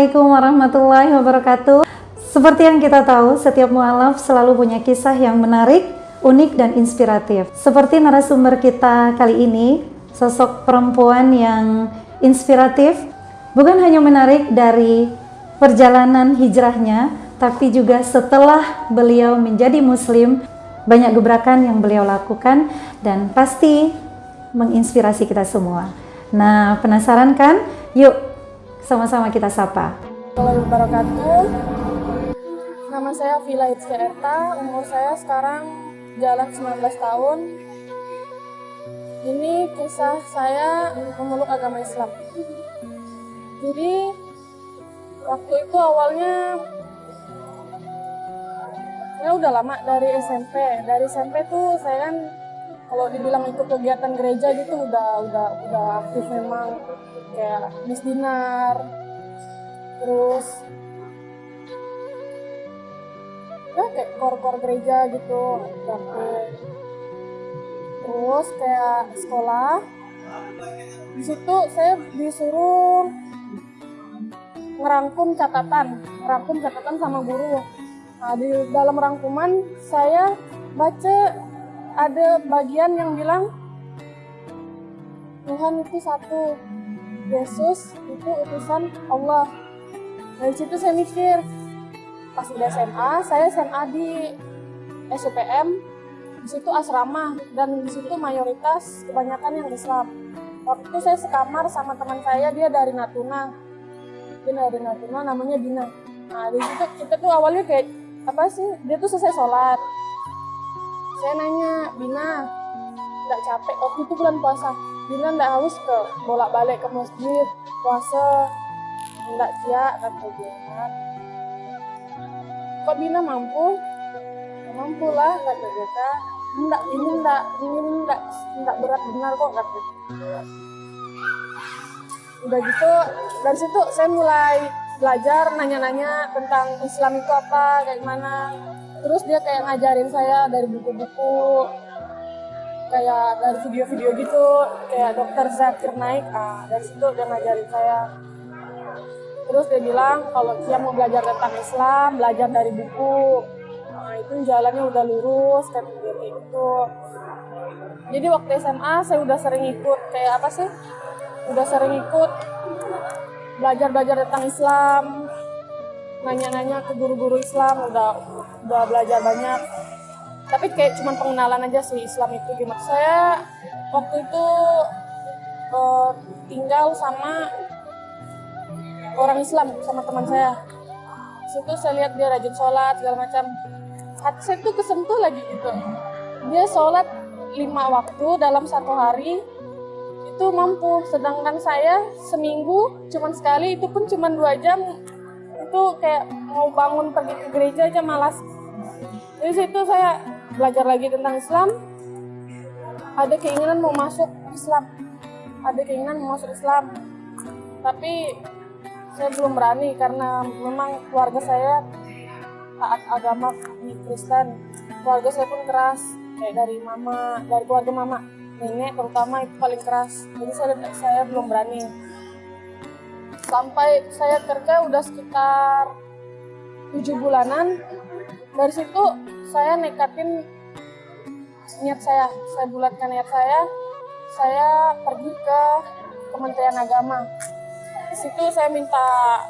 Assalamualaikum warahmatullahi wabarakatuh. Seperti yang kita tahu, setiap mualaf selalu punya kisah yang menarik, unik, dan inspiratif. Seperti narasumber kita kali ini, sosok perempuan yang inspiratif Bukan hanya menarik dari perjalanan hijrahnya Tapi juga setelah beliau menjadi muslim Banyak gebrakan yang beliau lakukan Dan pasti menginspirasi kita semua. Nah, penasaran kan? Yuk, sama-sama kita sapa. Assalamualaikum wabarakatuh. Nama saya Vila Itzka Erta, umur saya sekarang jalan 19 tahun. Ini kisah saya memeluk agama Islam. Jadi, waktu itu awalnya saya udah lama dari SMP. Dari SMP tuh saya kan kalau dibilang ikut kegiatan gereja gitu udah udah udah aktif memang. Kayak Miss Dinar terus ya kayak kor-kor gereja gitu dapet terus kayak sekolah. Di situ saya disuruh ngerangkum catatan ngerangkum catatan sama guru. Nah di dalam rangkuman saya baca ada bagian yang bilang Tuhan itu satu, Yesus itu utusan Allah. Dari situ saya mikir, pas udah SMA, saya SMA di SUPM, di situ asrama dan di situ mayoritas kebanyakan yang Islam. Waktu itu saya sekamar sama teman saya, dia dari Natuna, dia dari Natuna, namanya Dina. Nah di situ kita tuh awalnya kayak apa sih? Dia tuh selesai sholat, saya nanya Bina nggak capek? Waktu itu bulan puasa. Bina nggak haus ke? Bolak balik ke masjid puasa. Nggak siap kata dia kok Bina mampu? Mampu lah kata dia kan enggak ini enggak ini enggak enggak berat benar kok dia udah gitu dari situ saya mulai belajar nanya-nanya tentang Islam itu apa kayak gimana terus dia kayak ngajarin saya dari buku-buku kayak dari video-video gitu kayak dokter Zakir Naik ah dari situ dia ngajarin saya. Terus dia bilang kalau dia mau belajar tentang Islam belajar dari buku. Nah itu jalannya udah lurus kayak gitu. Jadi waktu SMA saya udah sering ikut kayak apa sih? Udah sering ikut belajar-belajar tentang Islam nanya-nanya ke guru-guru Islam udah udah belajar banyak. Tapi kayak cuman pengenalan aja sih Islam itu. Gimana? Saya waktu itu uh, tinggal sama orang Islam sama teman saya. Situ saya lihat dia rajin sholat segala macam. Hati saya tuh kesentuh lagi gitu. Dia sholat lima waktu dalam satu hari itu mampu. Sedangkan saya seminggu cuman sekali itu pun cuma dua jam itu kayak mau bangun pergi ke gereja aja malas. Dari situ saya belajar lagi tentang Islam. Ada keinginan mau masuk Islam. Ada keinginan mau masuk Islam. Tapi saya belum berani karena memang keluarga saya taat agama di Kristen. Keluarga saya pun keras, kayak dari mama, dari keluarga mama, nenek terutama itu paling keras. Jadi saya, saya belum berani sampai saya kerja udah sekitar tujuh bulanan. Dari situ saya nekatin niat saya saya bulatkan niat saya. Saya pergi ke Kementerian Agama. Di situ saya minta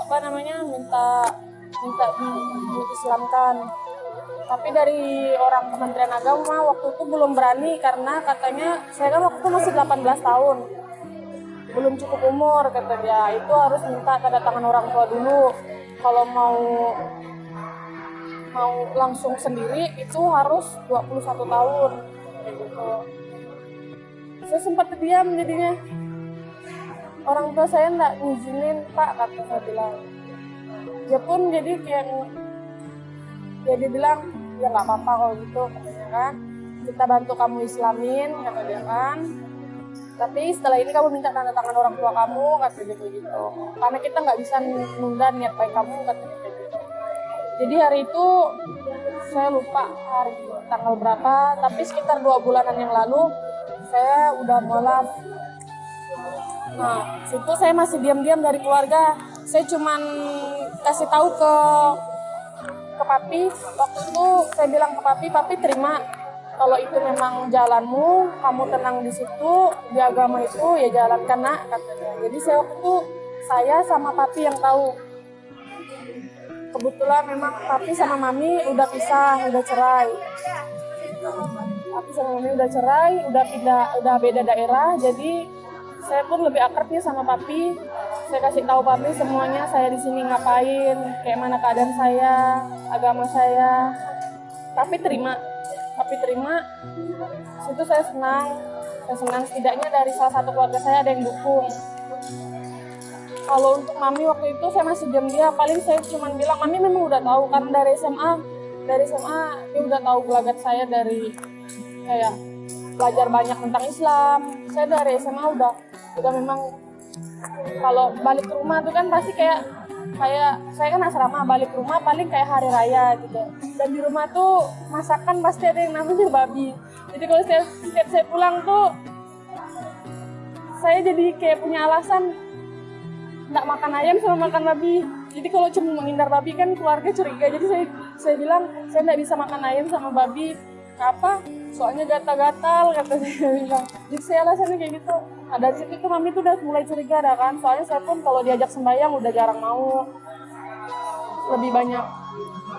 apa namanya minta minta diislamkan. Tapi dari orang Kementerian Agama waktu itu belum berani karena katanya saya kan waktu itu masih 18 tahun belum cukup umur kata dia. Itu harus minta tanda tangan orang tua dulu. Kalau mau mau langsung sendiri itu harus 21 tahun. Gitu. Saya sempat diam jadinya. Orang tua saya enggak ngizinin pak kata saya bilang. Dia pun jadi kayak ya dia bilang ya nggak apa-apa kalau gitu katanya kan. Kita bantu kamu islamin kata dia kan tapi setelah ini kamu minta tanda tangan orang tua kamu kata gitu gitu karena kita nggak bisa nunda niat baik kamu kata gitu jadi hari itu saya lupa hari tanggal berapa tapi sekitar dua bulanan yang lalu saya udah mualaf Nah, situ saya masih diam-diam dari keluarga. Saya cuman kasih tahu ke ke papi. Waktu itu saya bilang ke papi, papi terima kalau itu memang jalanmu, kamu tenang di situ, di agama itu ya jalankan nak katanya. Jadi saya waktu saya sama papi yang tahu. Kebetulan memang papi sama mami udah pisah, udah cerai. Papi sama mami udah cerai, udah pindah, udah beda daerah. Jadi saya pun lebih akrab nih sama papi. Saya kasih tahu papi semuanya saya di sini ngapain, kayak mana keadaan saya, agama saya. Tapi terima, tapi terima. Situ saya senang, saya senang setidaknya dari salah satu keluarga saya ada yang dukung. Kalau untuk mami waktu itu saya masih diam dia, paling saya cuma bilang mami memang udah tahu kan dari SMA, dari SMA dia udah tahu gelagat saya dari kayak belajar banyak tentang Islam. Saya dari SMA udah udah memang kalau balik ke rumah tuh kan pasti kayak kayak saya kan asrama balik rumah paling kayak hari raya gitu. Dan di rumah tuh masakan pasti ada yang namanya babi. Jadi kalau setiap, setiap saya pulang tuh saya jadi kayak punya alasan nggak makan ayam sama makan babi. Jadi kalau cuma menghindar babi kan keluarga curiga. Jadi saya saya bilang saya nggak bisa makan ayam sama babi. Apa? Soalnya gatal-gatal kata saya bilang. Jadi saya alasannya kayak gitu nah dari situ tuh mami tuh udah mulai curiga dah kan. Soalnya saya pun kalau diajak sembahyang udah jarang mau. Lebih banyak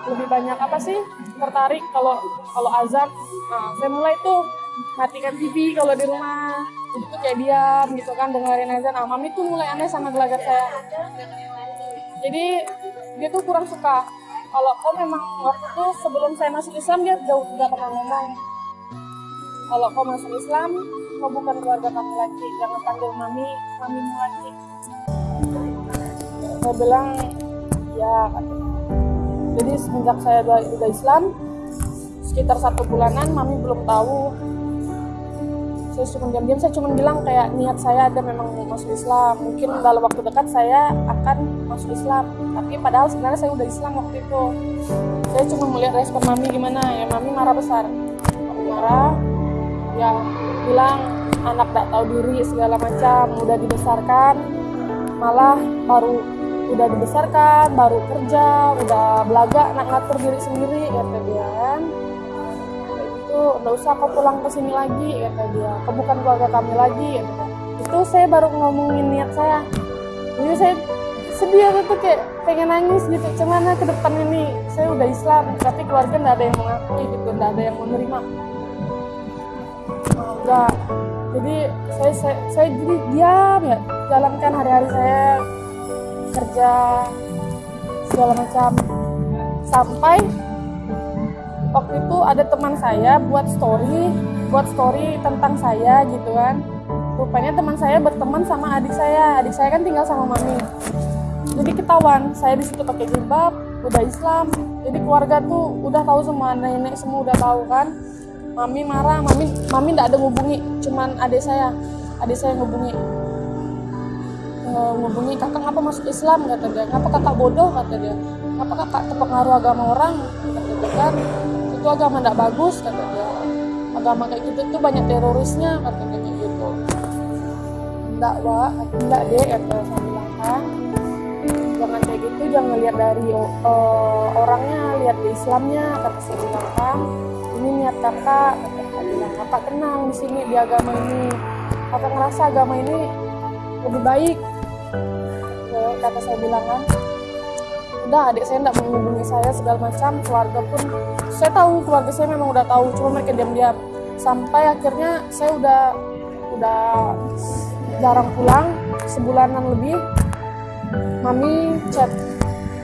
lebih banyak apa sih tertarik kalau kalau azan. Nah saya mulai tuh matikan TV kalau di rumah. Itu kayak diam gitu kan dengerin azan. Ah mami tuh mulai aneh sama gelagat saya. Jadi dia tuh kurang suka. Kalau kau memang waktu itu sebelum saya masuk Islam dia jauh tidak pernah ngomong. Kalau kau masuk Islam kau bukan keluarga kami lagi. Jangan panggil mami mamimu lagi. Saya bilang ya jadi semenjak saya udah, Islam sekitar satu bulanan mami belum tahu. Saya cuma diam-diam saya cuma bilang kayak niat saya ada memang masuk Islam. Mungkin dalam waktu dekat saya akan masuk Islam. Tapi padahal sebenarnya saya udah Islam waktu itu. Saya cuma melihat respon mami gimana. Ya mami marah besar. Mami marah. Ya bilang anak tak tahu diri segala macam udah dibesarkan malah baru udah dibesarkan baru kerja udah belaga nak ngatur diri sendiri kata dia. Kan gitu nggak usah kau pulang ke sini lagi kata dia. Kau bukan keluarga kami lagi kata itu saya baru ngomongin niat saya. Jadi saya sedih aku tuh kayak pengen nangis gitu. Cuman ke depan ini saya udah Islam tapi keluarga nggak ada yang mengakui gitu nggak ada yang menerima enggak. Jadi saya, saya saya jadi diam ya. Jalankan hari-hari saya. Kerja segala macam. Sampai waktu itu ada teman saya buat story buat story tentang saya gitu kan. Rupanya teman saya berteman sama adik saya. Adik saya kan tinggal sama mami. Jadi ketahuan saya di situ pakai jilbab udah Islam. Jadi keluarga tuh udah tahu semua nenek semua udah tahu kan mami marah mami mami tidak ada ngubungi cuman adik saya adik saya ngubungi. Eh, ngubungi kakak ngapa masuk Islam? kata dia. Ngapa kakak bodoh? kata dia. Ngapa kakak terpengaruh agama orang? kata dia. Kan itu agama tidak bagus kata dia. Agama kayak gitu tuh banyak terorisnya kata dia kayak gitu. Enggak wa enggak deh kata saya bilang kan jangan kayak gitu jangan lihat dari uh, orangnya lihat di Islamnya kata saya bilang kan ini niat kakak kakak tenang di sini di agama ini. Kakak ngerasa agama ini lebih baik. Kata saya bilang kan udah adik saya tidak menghubungi saya segala macam keluarga pun. Saya tahu keluarga saya memang udah tahu cuma mereka diam-diam. Sampai akhirnya saya udah udah jarang pulang sebulanan lebih. Mami chat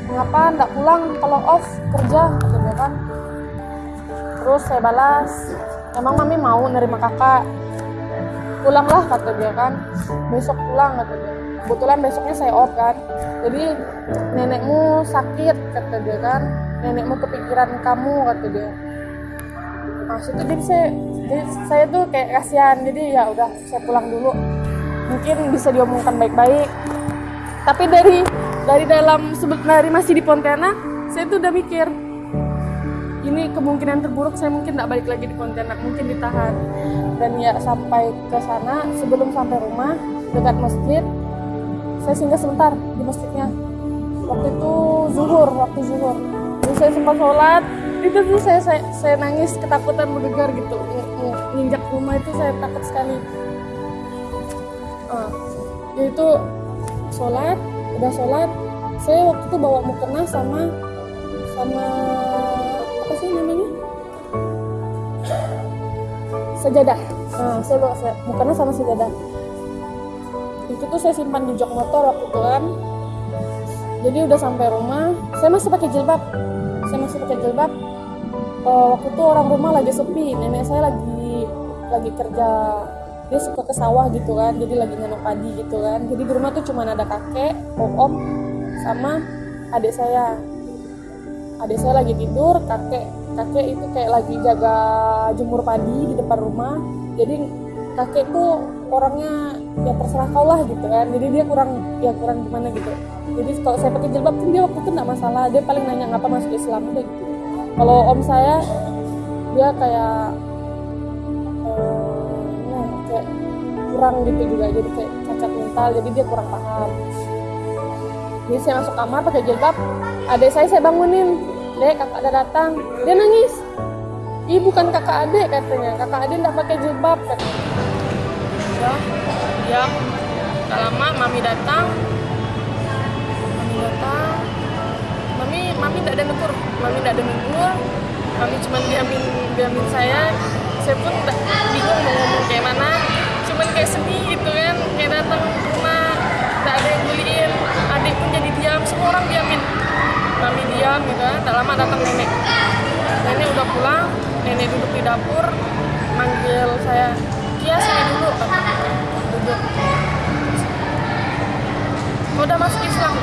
mengapa ndak pulang? Kalau off kerja kata dia kan terus saya balas emang mami mau nerima kakak? Pulanglah kata dia kan. Besok pulang kata dia. Kebetulan besoknya saya off kan. Jadi nenekmu sakit kata dia kan. Nenekmu kepikiran kamu kata dia. Nah situ jadi saya jadi saya tuh kayak kasihan. Jadi ya udah saya pulang dulu. Mungkin bisa diomongkan baik-baik. Tapi dari dari dalam dari masih di Pontianak saya tuh udah mikir ini kemungkinan terburuk saya mungkin tidak balik lagi di Pontianak mungkin ditahan. Dan ya sampai ke sana sebelum sampai rumah dekat masjid saya singgah sebentar di masjidnya. Waktu itu zuhur waktu zuhur. Jadi saya sempat sholat itu tuh saya saya, saya nangis ketakutan bergegar gitu. Nginjak rumah itu saya takut sekali. Uh, itu sholat udah sholat. Saya waktu itu bawa mukena sama sama sejadah. Nah saya bawa mukena sama sejadah. Itu tuh saya simpan di jok motor waktu itu kan jadi udah sampai rumah. Saya masih pakai jilbab. Saya masih pakai jilbab. Uh, waktu itu orang rumah lagi sepi. Nenek saya lagi lagi kerja. Dia suka ke sawah gitu kan. Jadi lagi nanam padi gitu kan. Jadi di rumah tuh cuma ada kakek om sama adik saya. Adik saya lagi tidur kakek kakek itu kayak lagi jaga jemur padi di depan rumah. Jadi kakek tuh orangnya ya terserah kau lah gitu kan. Jadi dia kurang ya kurang gimana gitu. Jadi kalau saya pakai jilbab pun dia waktu itu nggak masalah. Dia paling nanya ngapa masuk Islam udah gitu. Kalau om saya dia kayak uh, nah, kurang gitu juga. Jadi kayak cacat mental. Jadi dia kurang paham. Jadi saya masuk kamar pakai jilbab adik saya saya bangunin dek kakak ada datang. Dia nangis. Ih bukan kakak adik katanya. Kakak adik nggak pakai jilbab ya ya. Tak lama mami datang. Mami datang. Mami mami tidak ada negur mami tidak ada negur mami cuma diamin diamin saya. Saya pun bingung mau ngomong kayak mana. Cuman kayak sedih gitu kan. Kayak datang ke rumah. Tidak ada yang buliin adik pun jadi diam semua orang diamin mami diam gitu kan tak lama datang nenek. Nenek udah pulang nenek duduk di dapur manggil saya Kia sini dulu duduk. Kau udah masuk Islam?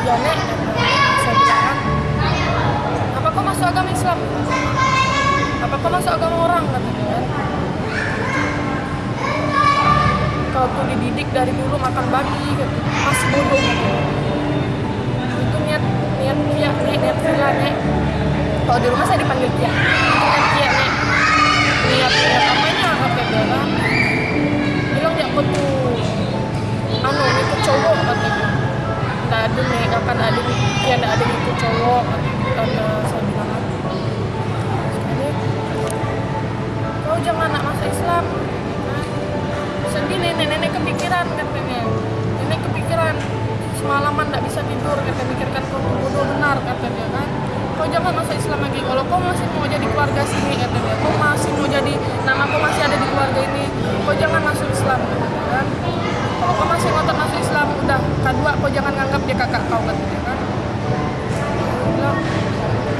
ya nek saya bilang. Apa kau masuk agama Islam? Apa kau masuk agama orang? katanya tuh dididik dari dulu makan babi gitu masih bodoh gitu. Itu niat niat niat nek kalau di rumah saya dipanggil kia niat kia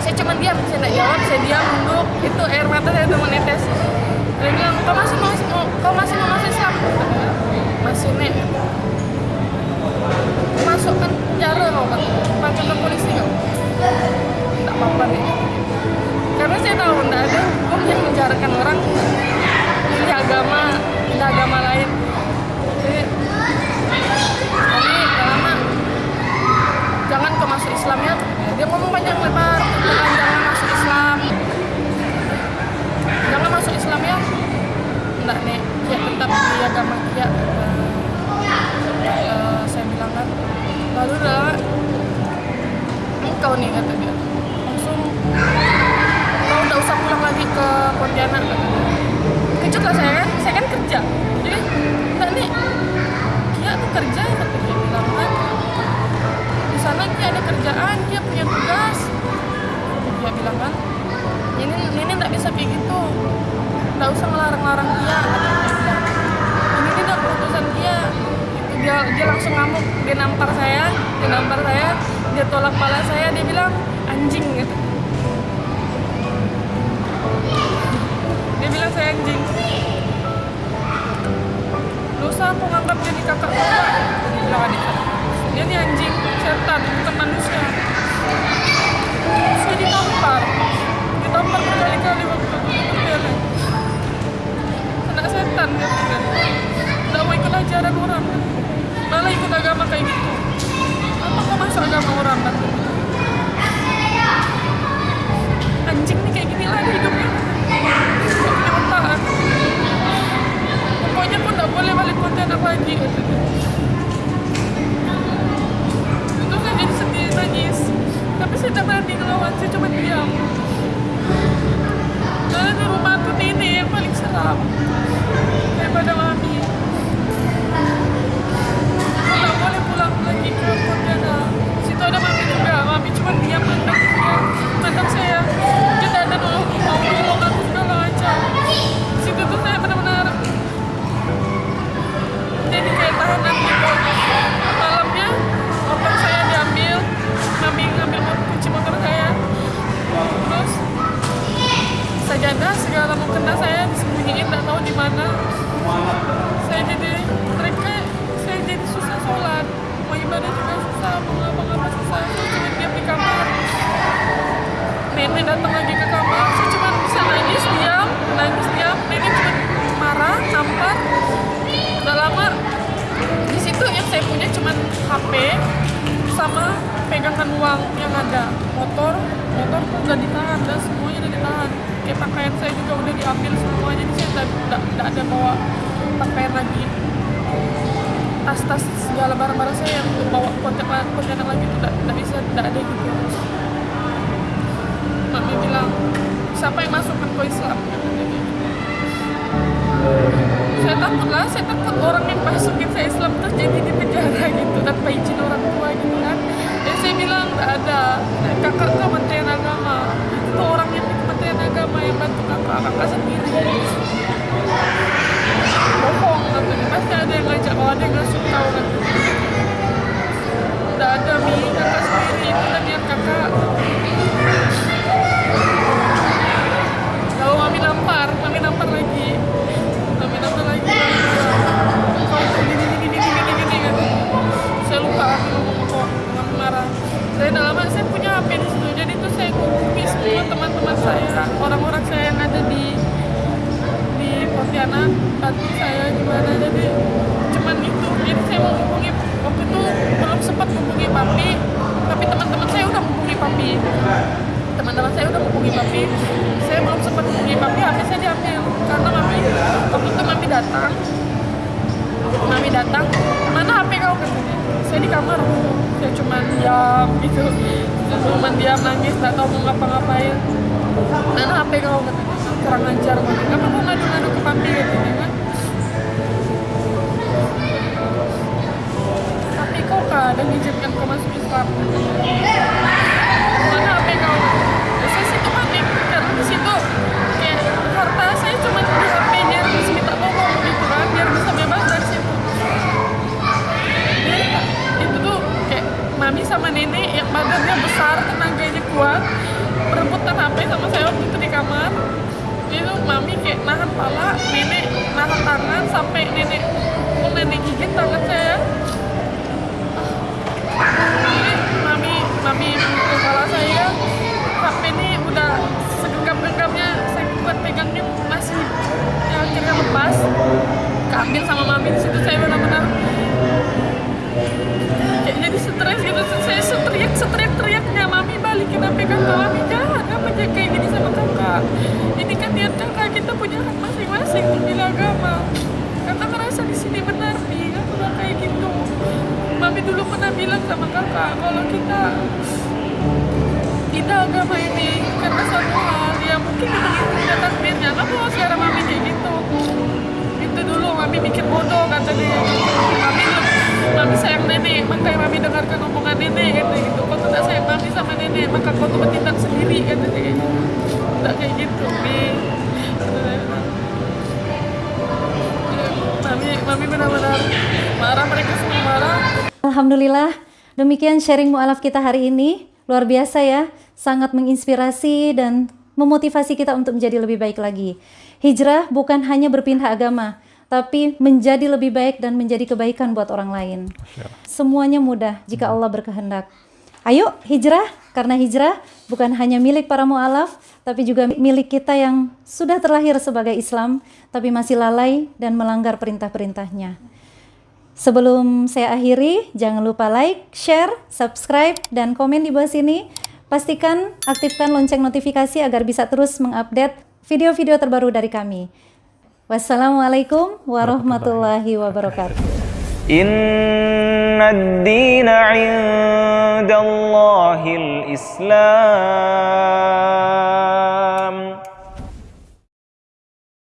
saya cuma diam saya tidak jawab saya diam duduk itu air mata saya udah menetes. Dia bilang kau masih mau kau masih mau masuk Islam? Masih nek. Masukkan penjara kau kan panggil ke polisi kau tak apa-apa nih karena saya tahu tidak ada hukum yang menjarakan orang pilih agama pilih agama lain. Jadi tapi lama. Jangan kau masuk Islam ya dia ngomong panjang lebar tentang jangan masuk Islam. Jangan masuk Islam ya. Enggak nek. Ya tetap di agama dia. Uh, saya bilang kan lalu udah engkau nih kata dia. Langsung kau udah usah pulang lagi ke Pontianak kata dia. Kejut lah saya kan saya kan kerja. Jadi enggak nih dia tuh kerja kata dia bilang kan. Di sana dia ada kerjaan dia punya tugas. Dia bilang kan ini ini nggak bisa kayak gitu. Nggak usah ngelarang-larang dia. Ini tidak keputusan dia. Itu dia dia langsung ngamuk dia nampar saya dia nampar saya dia tolak kepala saya dia bilang anjing gitu sajadah segala mukena saya disembunyiin nggak tahu di mana. Saya jadi mereka saya jadi susah sholat. Mau ibadah juga susah mau ngapa-ngapa susah. Cuma diam di kamar. Nenek datang lagi ke kamar. Saya cuma bisa nangis diam nangis diam. Nenek cuma marah nampar udah lama. Di situ yang saya punya cuma HP sama pegangan uang yang ada. Motor motor udah ditahan dan semuanya udah ditahan. Kayak pakaian saya juga udah diambil semua jadi saya tidak tidak ada bawa pakaian lagi. Tas-tas segala barang-barang saya yang bawa kontainer lagi itu tidak bisa tidak ada gitu mami bilang siapa yang masukkan ke Islam? Gitu. Saya takut lah, saya takut orang yang masukin saya Islam terus jadi di penjara gitu tanpa izin orang tua gitu kan nggak ada. Kakak kementerian agama. Itu orang yang di kementerian agama yang bantu kakak kakak sendiri. Bohong katanya pasti ada yang ngajak kalau ada yang ngasih tahu kan? Nggak ada mi. Kakak sendiri itu niat kakak nangis nggak tahu mau ngapa-ngapain. Mana HP kau kurang ajar mami apa mau ngadu-ngadu ke papi katanya kan? Tapi kau kadang izinkan kau masuk Islam mana HP kau Ya, saya situ panik karena di situ kayak harta saya cuma di HP biar bisa minta tolong gitu kan biar bisa bebas dari situ. Jadi, itu tuh kayak mami sama nenek yang badannya besar tenaganya kuat berebutan HP sama saya waktu itu di kamar. Itu mami kayak nahan pala nenek nahan tangan sampai nenek mau nenek gigit tangan saya. Jadi, mami mami pukul kepala saya. HP ini udah segenggam-genggamnya saya buat pegangnya masih ya, akhirnya lepas. Keambil sama mami di situ saya jangan apa aja kayak gini sama kakak. Ini kan niat kakak kita punya hak masing-masing memilih agama. Kakak ngerasa di sini benar nih aku kayak gitu. Mami dulu pernah bilang sama kakak kalau kita kita agama ini karena satu hal ya mungkin itu udah takdirnya nggak mau sekarang mami kayak gitu. Itu dulu mami mikir bodoh kata dia mami mami sayang nenek makanya mami dengarkan omongan nenek kata gitu maka kau tuh bertindak sendiri kata dia tak kayak gitu mi mami mami benar-benar marah mereka semua marah Alhamdulillah, demikian sharing mu'alaf kita hari ini. Luar biasa ya, sangat menginspirasi dan memotivasi kita untuk menjadi lebih baik lagi. Hijrah bukan hanya berpindah agama, tapi menjadi lebih baik dan menjadi kebaikan buat orang lain. Semuanya mudah jika Allah berkehendak. Ayo hijrah, karena hijrah bukan hanya milik para mu'alaf, tapi juga milik kita yang sudah terlahir sebagai Islam, tapi masih lalai dan melanggar perintah-perintahnya. Sebelum saya akhiri, jangan lupa like, share, subscribe, dan komen di bawah sini. Pastikan aktifkan lonceng notifikasi agar bisa terus mengupdate video-video terbaru dari kami. Wassalamualaikum warahmatullahi wabarakatuh. إن الدين عند الله الإسلام